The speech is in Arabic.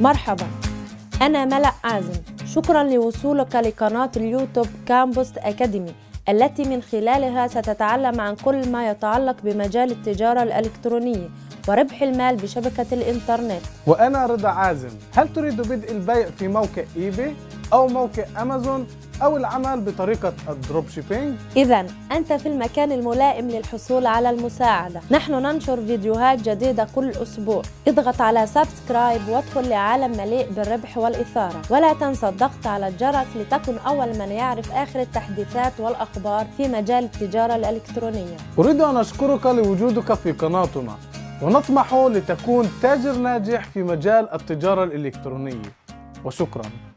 مرحبا. أنا ملأ عازم شكرا لوصولك لقناة اليوتيوب كامبوست أكاديمي التي من خلالها ستتعلم عن كل ما يتعلق بمجال التجارة الإلكترونية وربح المال بشبكة الإنترنت. وأنا رضا عازم. هل تريد بدء البيع في موقع إيباي أو موقع أمازون؟ أو العمل بطريقة ال dropshipping؟ إذا أنت في المكان الملائم للحصول على المساعدة. نحن ننشر فيديوهات جديدة كل أسبوع. اضغط على سبسكرايب وادخل لعالم مليء بالربح والإثارة. ولا تنسى الضغط على الجرس لتكن أول من يعرف آخر التحديثات والأخبار في مجال التجارة الإلكترونية. أريد أن أشكرك لوجودك في قناتنا. ونطمح لتكون تاجر ناجح في مجال التجارة الإلكترونية. وشكراً.